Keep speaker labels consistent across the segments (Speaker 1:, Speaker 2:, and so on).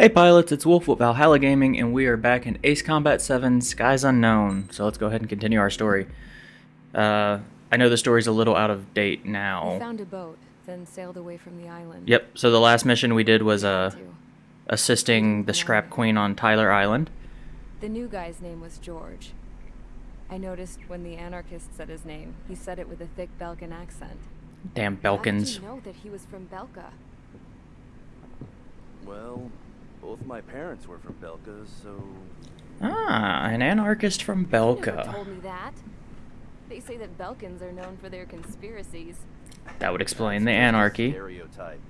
Speaker 1: Hey pilots, it's Wolf with Valhalla Gaming, and we are back in Ace Combat 7 Skies Unknown. So let's go ahead and continue our story. Uh, I know the story's a little out of date
Speaker 2: We
Speaker 1: now.
Speaker 2: found a boat, then sailed away from the island.
Speaker 1: Yep, so the last mission we did was uh, assisting the Scrap Queen on Tyler Island.
Speaker 2: The new guy's name was George. I noticed when the anarchist said his name, he said it with a thick Belgian accent.
Speaker 1: Damn
Speaker 2: How did you know that he was from Belka?
Speaker 3: Well, both my parents were from Belka, so
Speaker 1: Ah, an anarchist from Belka.
Speaker 2: told me that. They say that Belkans are known for their conspiracies.
Speaker 1: That would explain the
Speaker 3: That's just
Speaker 1: anarchy.
Speaker 3: Stereotype.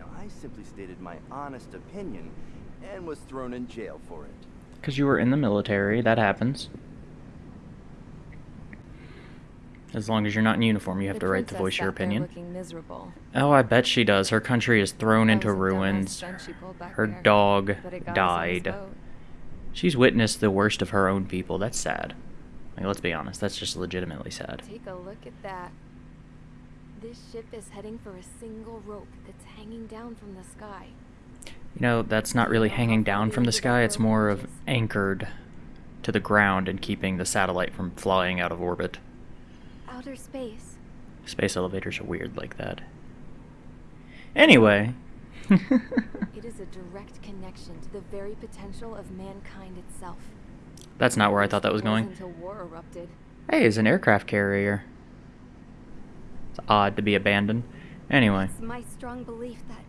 Speaker 3: Now, I simply stated my honest opinion and was thrown in jail for it.
Speaker 1: Because you were in the military, that happens. As long as you're not in uniform, you have
Speaker 2: The
Speaker 1: to write the
Speaker 2: princess
Speaker 1: voice your opinion. Oh, I bet she does. Her country is thrown into
Speaker 2: was a dumbass
Speaker 1: ruins.
Speaker 2: stunt she pulled back
Speaker 1: Her
Speaker 2: there,
Speaker 1: dog
Speaker 2: but it got us on this
Speaker 1: died. She's witnessed the worst of her own people. That's sad. Like, let's be honest, that's just legitimately sad.
Speaker 2: Take a look at that. This ship is heading for a single rope that's hanging down from the sky.
Speaker 1: You know, that's not really hanging down from the sky, it's more of anchored to the ground and keeping the satellite from flying out of orbit.
Speaker 2: Outer space.
Speaker 1: Space elevators are weird like that. Anyway.
Speaker 2: It is a direct connection to the very potential of mankind itself.
Speaker 1: that's not where I thought that was going.
Speaker 2: Until war erupted.
Speaker 1: Hey, it's an aircraft carrier. It's odd to be abandoned. Anyway.
Speaker 4: It's my strong belief that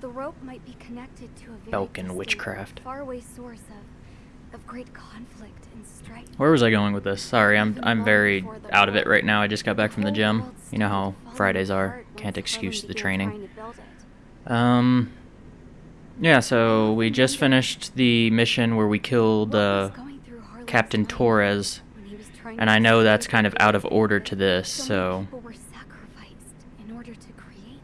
Speaker 4: the rope might be connected to a very Belkan
Speaker 1: witchcraft.
Speaker 4: faraway source of, of great conflict and strife.
Speaker 1: Where was I going with this? Sorry, I'm I'm very out of it right now. I just got back from the gym. You know how Fridays are. Can't excuse the training.
Speaker 4: trying to build it.
Speaker 1: Um Yeah, so we just finished the mission where we killed uh
Speaker 4: was going through Harlan's
Speaker 1: Captain Torres.
Speaker 4: when he was trying
Speaker 1: And I know that's kind of out of order to this,
Speaker 4: so many
Speaker 1: so
Speaker 4: people were sacrificed in order to create.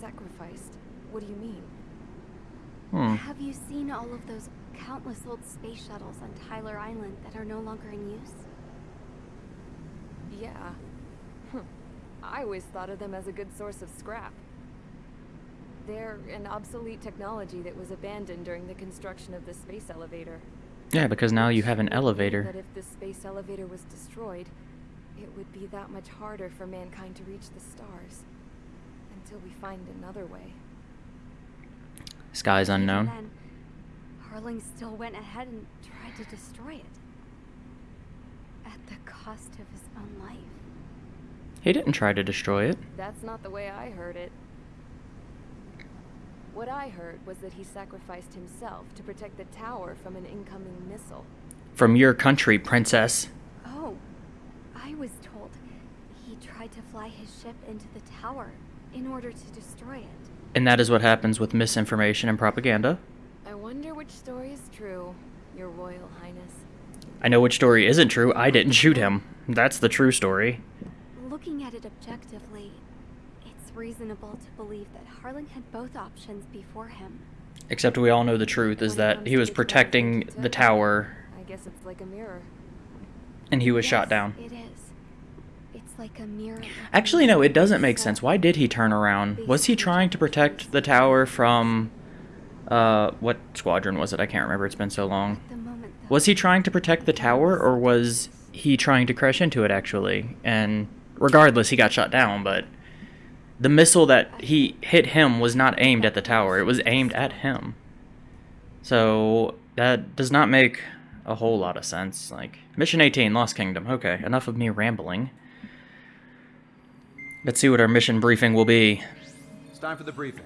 Speaker 2: Sacrificed. What do you mean?
Speaker 1: hmm.
Speaker 4: Have you seen all of those countless old space shuttles on Tyler Island that are no longer in use?
Speaker 2: Yeah. Hm. I always thought of them as a good source of scrap. They're an obsolete technology that was abandoned during the construction of the space elevator.
Speaker 1: Yeah, because now you have an elevator.
Speaker 2: That if the space elevator was destroyed, it would be that much harder for mankind to reach the stars. Until we find another way.
Speaker 1: Skies
Speaker 4: Even
Speaker 1: unknown.
Speaker 4: Then, Harling still went ahead and tried to destroy it. At the cost of his own life.
Speaker 1: He didn't try to destroy it.
Speaker 2: That's not the way I heard it. What I heard was that he sacrificed himself to protect the tower from an incoming missile.
Speaker 1: From your country, princess.
Speaker 4: Oh, I was told he tried to fly his ship into the tower in order to destroy it.
Speaker 1: And that is what happens with misinformation and propaganda.
Speaker 2: I wonder which story is true, Your Royal Highness.
Speaker 1: I know which story isn't true. I didn't shoot him. That's the true story.
Speaker 4: Looking at it objectively, it's reasonable to believe that Harling had both options before him.
Speaker 1: Except we all know the truth is that he was protecting the tower
Speaker 2: I guess it's like a mirror.
Speaker 1: and he was shot down.
Speaker 4: It is. It's like a mirror.
Speaker 1: Actually, no, it doesn't make sense. Why did he turn around? Was he trying to protect the tower from. Uh, what squadron was it? I can't remember. It's been so long.
Speaker 4: moment,
Speaker 1: Was he trying to protect the tower, or was he trying to crash into it, actually? And regardless, he got shot down, but. The missile that he hit him was not aimed at the tower, it was aimed at him. So, that does not make a whole lot of sense. Like, Mission 18, Lost Kingdom. Okay, enough of me rambling. Let's see what our mission briefing will be.
Speaker 5: It's time for the briefing.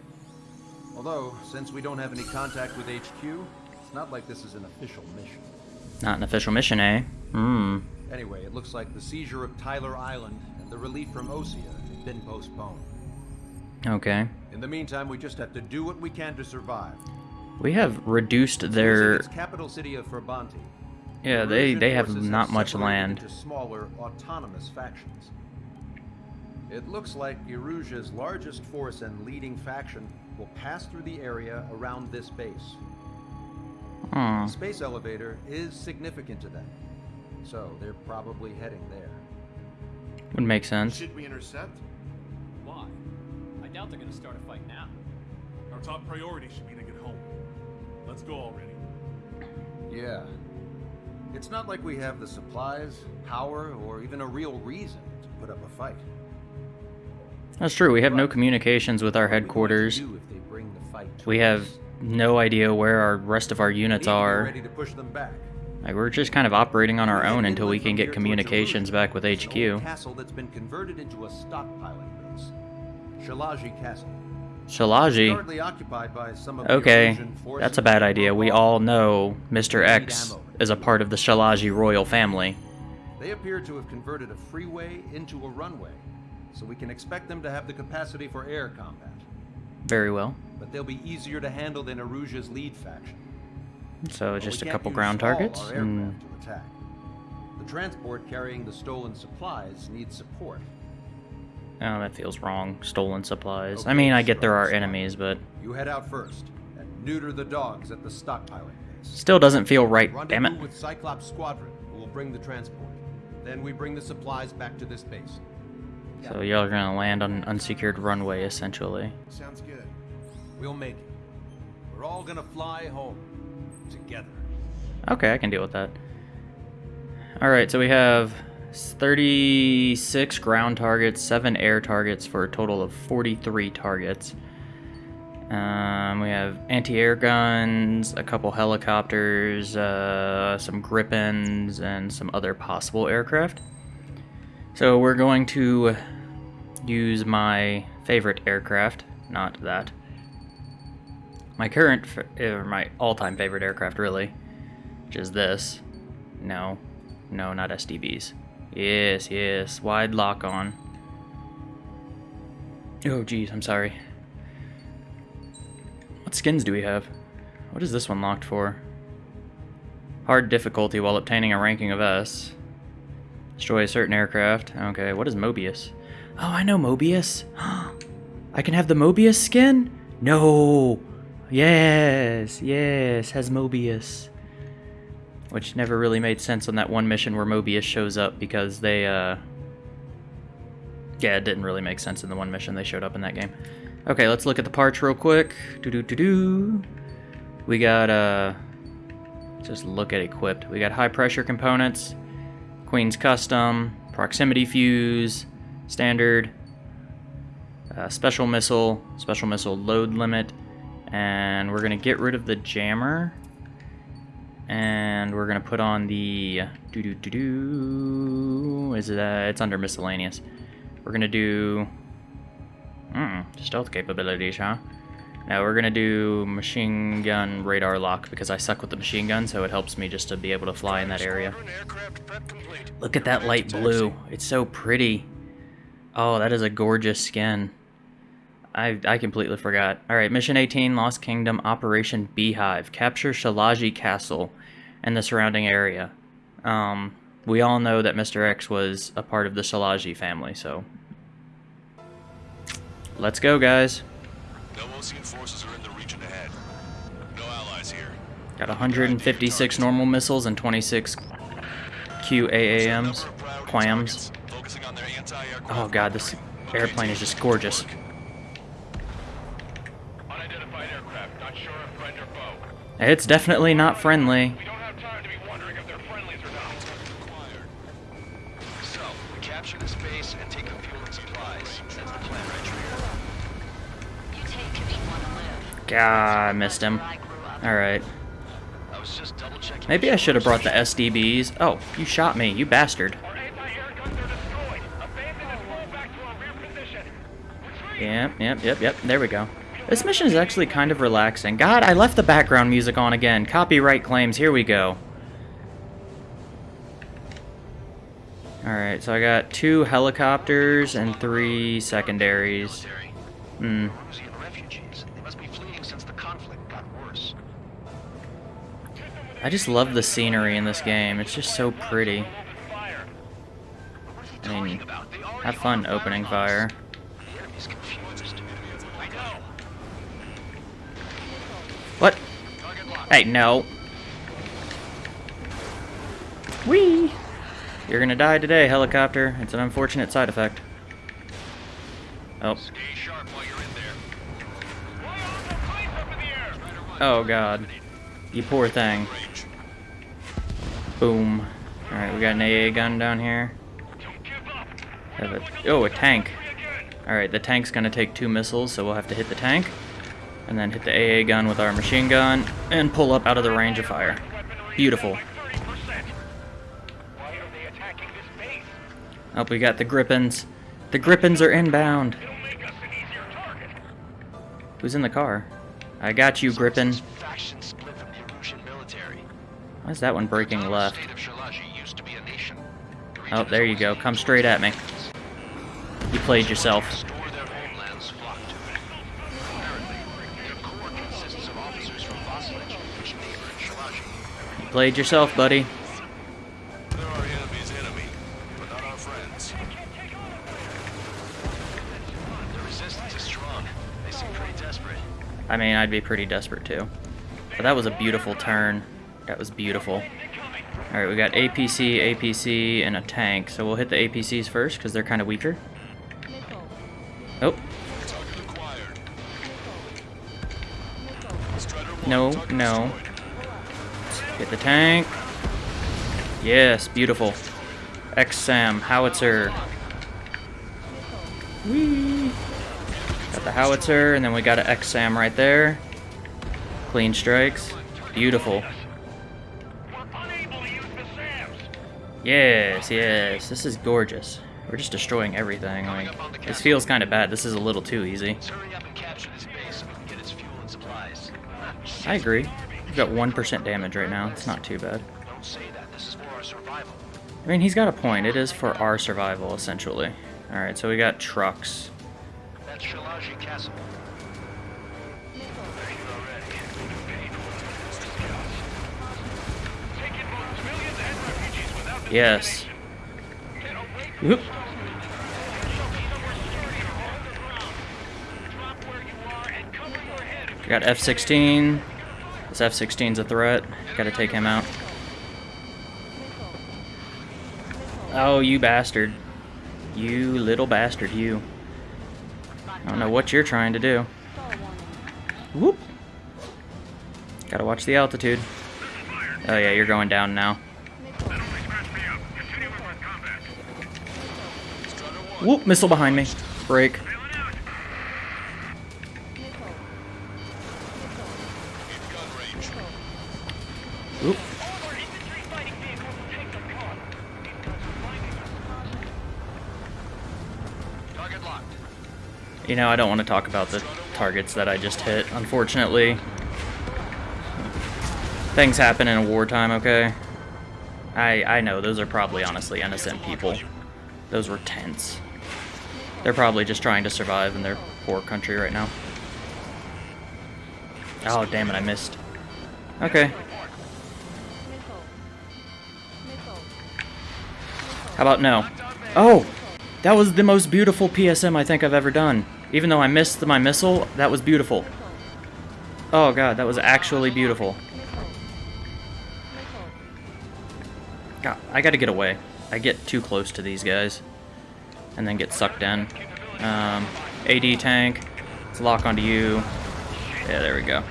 Speaker 5: Although, since we don't have any contact with HQ, it's not like this is an official mission.
Speaker 1: Not an official mission, eh? Hmm.
Speaker 5: Anyway, it looks like the seizure of Tyler Island and the relief from Osea have been postponed.
Speaker 1: Okay.
Speaker 5: In the meantime, we just have to do what we can to survive.
Speaker 1: We have reduced their.
Speaker 5: capital city of Farbanti.
Speaker 1: Yeah,
Speaker 5: the
Speaker 1: they, they have not much land.
Speaker 5: Into smaller, autonomous factions. It looks like Erusia's largest force and leading faction will pass through the area around this base.
Speaker 1: Hmm.
Speaker 5: The space elevator is significant to them, so they're probably heading there.
Speaker 1: Would make sense.
Speaker 6: Should we intercept?
Speaker 7: Why? I doubt they're gonna start a fight now.
Speaker 6: Our top priority should be to get home. Let's go already.
Speaker 5: Yeah. It's not like we have the supplies, power, or even a real reason to put up a fight.
Speaker 1: That's true. We have no communications with our
Speaker 5: What we
Speaker 1: headquarters. We have no idea where our rest of our units are.
Speaker 5: ready to push them back.
Speaker 1: Like we're just kind of operating on our own until we can get communications back with
Speaker 5: It's an old
Speaker 1: HQ.
Speaker 5: castle that's been converted into a stockpiling base. Shilage Castle.
Speaker 1: Shilage.
Speaker 5: Currently occupied by some of the
Speaker 1: Okay, that's a bad idea. We all know Mr. X is a part of the Shilage royal family.
Speaker 5: They appear to have converted a freeway into a runway, so we can expect them to have the capacity for air combat.
Speaker 1: Very well.
Speaker 5: But they'll be easier to handle than Erusia's lead faction.
Speaker 1: So
Speaker 5: But
Speaker 1: just a couple ground targets.
Speaker 5: our
Speaker 1: and-
Speaker 5: aircraft hmm. to attack. The transport carrying the stolen supplies needs support.
Speaker 1: Oh, that feels wrong. Stolen supplies. I mean, I get there are enemies, but
Speaker 5: You head out first and neuter the dogs at the stockpiling base.
Speaker 1: still doesn't feel right. Damn
Speaker 5: Rendezvous
Speaker 1: it.
Speaker 5: with Cyclops Squadron, who will bring the transport. Then we bring the supplies back to this base.
Speaker 1: So y'all are gonna land on an unsecured runway, essentially.
Speaker 5: Sounds good. We'll make it. We're all gonna fly home together.
Speaker 1: Okay, I can deal with that. Alright, so we have 36 ground targets, 7 air targets for a total of 43 targets. Um, we have anti-air guns, a couple helicopters, uh, some Gripens, and some other possible aircraft. So we're going to use my favorite aircraft, not that. My current, or er, my all-time favorite aircraft, really, which is this. No, no, not SDBs. Yes, yes, wide lock on. Oh, geez, I'm sorry. What skins do we have? What is this one locked for? Hard difficulty while obtaining a ranking of S. Destroy a certain aircraft. Okay, what is Mobius? Oh, I know Mobius. I can have the Mobius skin? No. Yes, yes, has Mobius. Which never really made sense on that one mission where Mobius shows up because they, uh... Yeah, it didn't really make sense in the one mission they showed up in that game. Okay, let's look at the parts real quick. Do do do do. We got, uh... Just look at equipped. We got high pressure components, Queen's Custom, Proximity Fuse, Standard, uh, Special Missile, Special Missile Load Limit, and we're gonna get rid of the jammer. And we're gonna put on the do do do do. Is it uh, it's under miscellaneous. We're gonna do mm, stealth capabilities huh? Now we're gonna do machine gun radar lock because I suck with the machine gun so it helps me just to be able to fly in that area. look at that light blue. It's so pretty. Oh that is a gorgeous skin I, I completely forgot. Alright, Mission 18, Lost Kingdom, Operation Beehive. Capture Shilage Castle and the surrounding area. Um, we all know that Mr. X was a part of the Shilage family, so... Let's go, guys.
Speaker 7: No Osean forces are in the region ahead. No allies here.
Speaker 1: Got 156 normal missiles and 26 QAAMs. Quams.
Speaker 7: Focusing on their
Speaker 1: Oh god, this airplane is just gorgeous. You definitely not friendly. God, I missed him.
Speaker 8: Where I grew up.
Speaker 1: Alright.
Speaker 7: I was just double checking.
Speaker 1: Maybe I should have brought the SDBs. Oh, you shot me, you bastard.
Speaker 6: Our anti-air guns are destroyed. Abandon and fall back to our rear position. Retreat!
Speaker 1: Yep, yep, yep, yep. There we go. This mission is actually kind of relaxing. God, I left the background music on again. Copyright claims. Here we go. Alright, so I got two helicopters and three secondaries. Hmm. I just love the scenery in this game. It's just so pretty. I mean, have fun opening fire.
Speaker 7: The enemy's confused. I know.
Speaker 1: What? Hey, no. Whee! You're gonna die today, helicopter. It's an unfortunate side effect. Oh. Oh god. You poor thing. Boom. Alright, we got an AA gun down here. A, oh, a tank. Alright, the tank's gonna take two missiles, so we'll have to hit the tank. And then hit the AA gun with our machine gun, and pull up out of the range of fire. Beautiful.
Speaker 6: Base?
Speaker 1: Oh, we got the Gripens. The Gripens are inbound. Who's in the car? I got you,
Speaker 7: Gripen.
Speaker 1: Why is that one breaking left? Oh, there you go. Come straight at me. You played yourself.
Speaker 7: Restore their homelands flock to it. Apparently, their core consists of officers from Vaslich, which neighbor in Shilage.
Speaker 1: You played yourself, buddy.
Speaker 7: They're our enemy's enemy, but not our friends. The resistance is strong. They seem yourself, buddy.
Speaker 1: I mean, I'd be pretty desperate too. But that was a beautiful turn. That was beautiful. Alright, we got APC, APC, and a tank. So we'll hit the APCs first, because they're kind of weaker. Oh, no, no. Hit the tank. Yes, beautiful. XSAM, howitzer. Whee! Got the howitzer, and then we got an XSAM right there. Clean strikes. Beautiful.
Speaker 6: We're unable to use the SAMs.
Speaker 1: Yes, yes. This is gorgeous. We're just destroying everything. Like, this feels kind of bad. This is a little too easy.
Speaker 7: Let's hurry up and capture this base so we can get its fuel and supplies.
Speaker 1: I agree. We've got 1% damage right now. It's not too bad.
Speaker 7: Don't say that. This is for our survival.
Speaker 1: I mean, he's got a point. It is for our survival, essentially. Alright, so we got trucks.
Speaker 7: That's Shilage Castle.
Speaker 6: Take in both civilians and refugees without the
Speaker 1: Yes.
Speaker 6: Get away from
Speaker 1: Whoop.
Speaker 6: Drop where you are and cover your head if
Speaker 1: We got F-16. This F-16's a threat. Gotta take him out. Oh, you bastard. You little bastard, you. I don't know what you're trying to do. Whoop. Gotta watch the altitude. Oh yeah, you're going down now. Whoop, missile behind me. Break. You know, I don't want to talk about the targets that I just hit, unfortunately. Things happen in a wartime, okay? I I know, those are probably honestly innocent people. Those were tents. They're probably just trying to survive in their poor country right now. Oh, damn it, I missed. Okay. How about no? Oh! That was the most beautiful PSM I think I've ever done. Even though I missed my missile, that was beautiful. Oh god, that was actually beautiful. God, I gotta get away. I get too close to these guys. And then get sucked in. Um, AD tank. Let's lock onto you. Yeah, there we go.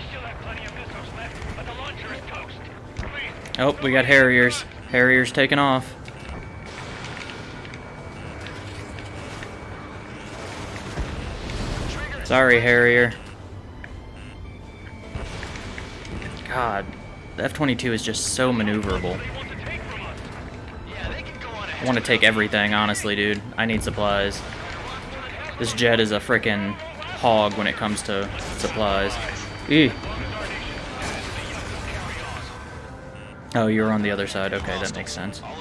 Speaker 1: Oh, we got Harriers. Harriers taking off. Sorry, Harrier. God, the F-22 is just so maneuverable. I want to take everything, honestly, dude. I need supplies. This jet is a frickin' hog when it comes to supplies. Eeh. Oh, you're on the other side. Okay, that makes sense.
Speaker 7: All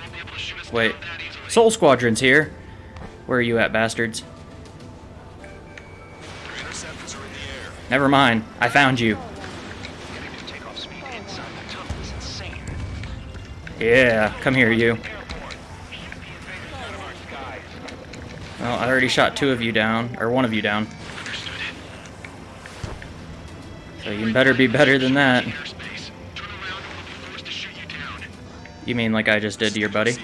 Speaker 7: won't be able to shoot us
Speaker 1: Wait. Sol Squadron's here. Where are you at, bastards? Never mind. I found you. Yeah, come here, you.
Speaker 7: Airport.
Speaker 1: Well, I already shot two of you down, or one of you down. So you better be better than that.
Speaker 7: You
Speaker 1: mean like I just did to your buddy?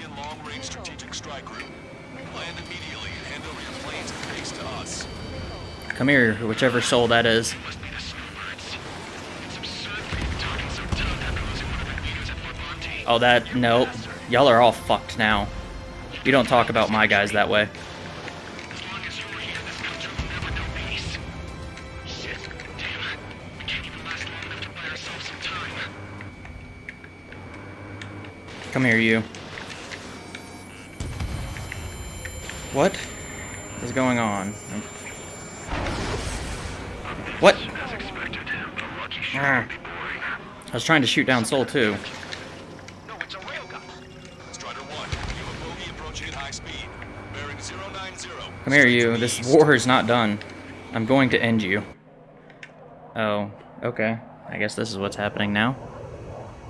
Speaker 1: Come here, whichever soul that is. Oh, that, nope. Y'all are all fucked now. You don't talk about my guys that way. Come here, you. What is going on? What?
Speaker 7: As expected, a lucky shot
Speaker 1: Ah.
Speaker 7: would be boring.
Speaker 1: I was trying to shoot down Soul too.
Speaker 7: No, it's a railgun. Strider 1, you have bogey approaching at high speed. Bearing 090.
Speaker 1: Come here, you. This war is not done. I'm going to end you. Oh, okay. I guess this is what's happening now.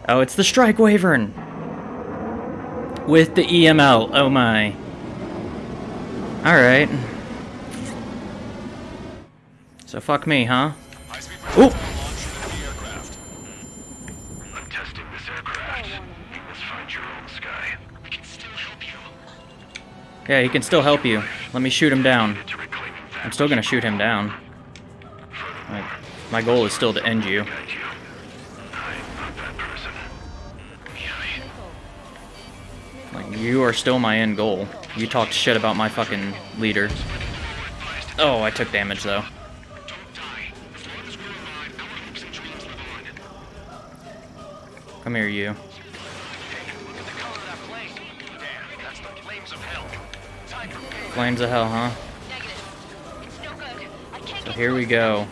Speaker 1: Oh, it's the Strike Wyvern! With the EML. Oh my. Alright. So fuck me, huh? Ooh!
Speaker 7: launch from the aircraft.
Speaker 6: I'm testing this aircraft. Let's find your own sky.
Speaker 7: We can still help you.
Speaker 1: Yeah, he can still help you. Let me shoot him down.
Speaker 6: To reclaiming that
Speaker 1: I'm still gonna shoot him down. Like, my goal is still to end you.
Speaker 6: You
Speaker 1: are still my end goal. You talked shit about my fucking leader. Oh, I took damage though. Come here, you.
Speaker 7: Flames of hell.
Speaker 1: Huh? So here we go.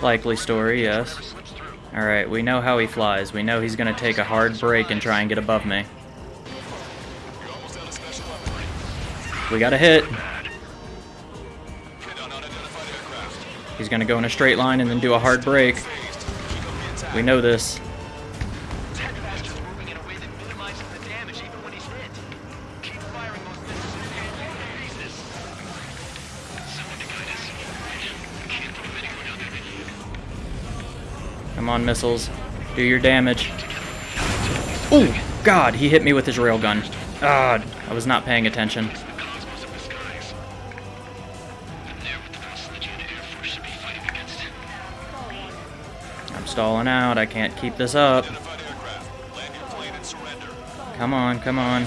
Speaker 1: Likely story, yes. Alright, we know how he flies. We know he's gonna take a hard break and try and get above me. We got a hit. He's gonna go in a straight line and then do a hard break. We know this. Come on, missiles. Do your damage. Oh, God, he hit me with his railgun. God, I was not paying attention. I'm stalling out. I can't keep this up. Come on, come on.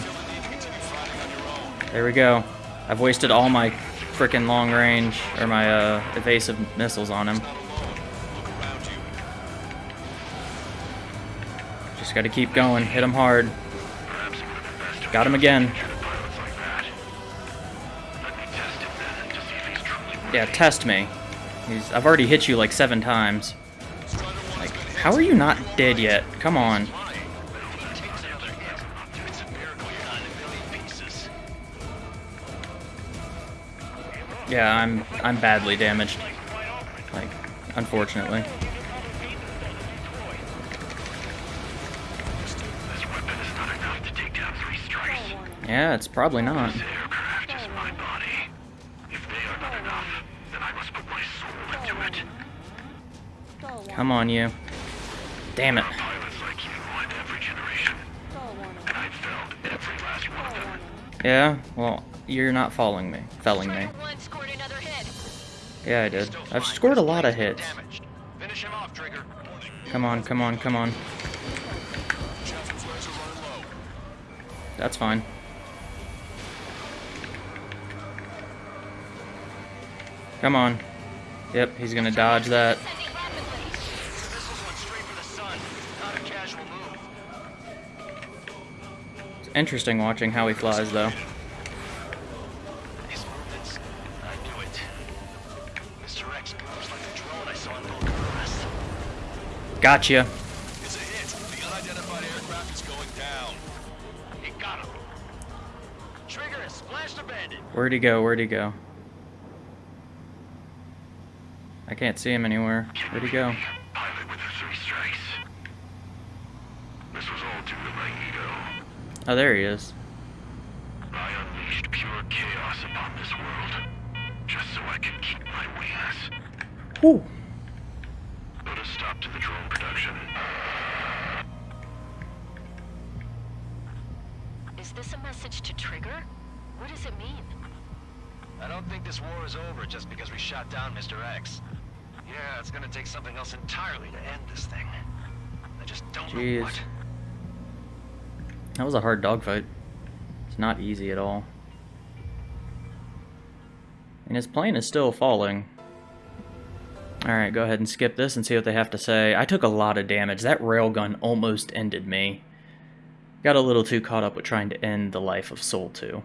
Speaker 1: There we go. I've wasted all my frickin' long range, or my uh, evasive missiles on him. Gotta keep going. Hit him hard. Got him again. Yeah, test me. He's, I've already hit you like seven times. Like, how are you not dead yet? Come on. Yeah, I'm I'm badly damaged. Like, unfortunately. Yeah, it's probably not.
Speaker 6: This aircraft is my body. If they are not enough, then I must put my soul into it.
Speaker 1: Come on, you. Damn it.
Speaker 6: Like you in every generation, and I've found every last one of them.
Speaker 1: Yeah, well, you're not following me. Felling me.
Speaker 8: One scored another hit.
Speaker 1: Yeah, I did. I've scored a lot of hits.
Speaker 7: damaged. Finish him off, Trigger.
Speaker 1: Come on, come on, come on.
Speaker 7: Chancellor flares are running low.
Speaker 1: That's fine. Come on. Yep, he's gonna dodge that. It's interesting watching how he flies, though. Gotcha.
Speaker 7: It's a hit. The unidentified aircraft is going down. He got him. Trigger splashed a.
Speaker 1: Where'd he go? Where'd he go? I can't see him anywhere. Where'd he go?
Speaker 6: Pilot with the three strikes. This was all due to my ego.
Speaker 1: Oh, there he is.
Speaker 6: I unleashed pure chaos upon this world, just so I can keep my wings.
Speaker 1: Whew.
Speaker 6: Put a stop to the drone production.
Speaker 8: Is this a message to Trigger? What does it mean?
Speaker 7: I don't think this war is over just because we shot down Mr. X. Yeah, it's gonna take something else entirely to end this thing. I just don't know
Speaker 1: Jeez.
Speaker 7: what.
Speaker 1: That was a hard dogfight. It's not easy at all. And his plane is still falling. Alright, go ahead and skip this and see what they have to say. I took a lot of damage. That railgun almost ended me. Got a little too caught up with trying to end the life of Sol 2.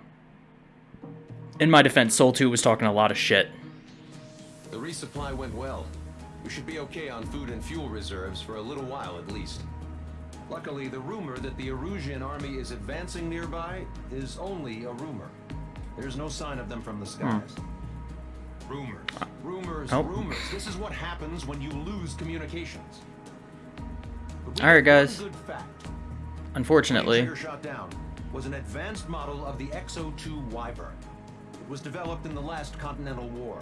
Speaker 1: In my defense, Sol 2 was talking a lot of shit.
Speaker 9: The resupply went well. We should be okay on food and fuel reserves for a little while at least.
Speaker 5: Luckily, the rumor that the Erusian army is advancing nearby is only a rumor. There's no sign of them from the hmm. skies. Rumors, rumors,
Speaker 1: Oh.
Speaker 5: rumors. This is what happens when you lose communications.
Speaker 1: All right, guys.
Speaker 5: Good fact.
Speaker 1: Unfortunately,
Speaker 5: shot down was an advanced model of the XO2 Wyvern. It was developed in the last Continental War.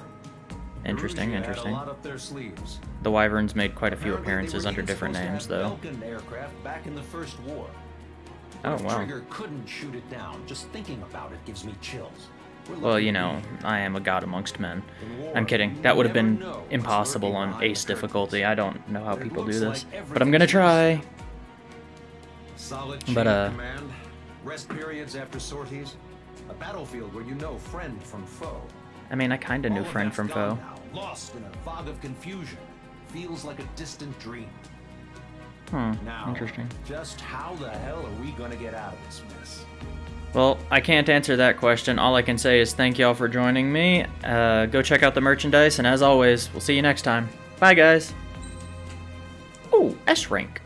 Speaker 1: Interesting, interesting.
Speaker 5: Lot up their sleeves.
Speaker 1: The Wyverns made quite a few appearances under different names, though.
Speaker 5: Aircraft back in the First War.
Speaker 1: Oh, wow.
Speaker 5: Trigger couldn't shoot it down. Just thinking about it gives me chills.
Speaker 1: Well, you know. I am a god amongst men. I'm kidding. That would have been impossible on ace difficulty. I don't know how people do this. But I'm gonna try. But, uh,
Speaker 5: rest periods after sorties, a battlefield where you know friend from foe.
Speaker 1: I mean, I kinda knew friend from foe.
Speaker 5: lost in a fog of confusion. Feels like a distant dream.
Speaker 1: Hmm,
Speaker 5: Now,
Speaker 1: interesting.
Speaker 5: just how the hell are we gonna get out of this mess?
Speaker 1: Well, I can't answer that question. All I can say is thank y'all for joining me. Uh, go check out the merchandise, and as always, we'll see you next time. Bye, guys. Oh, S rank.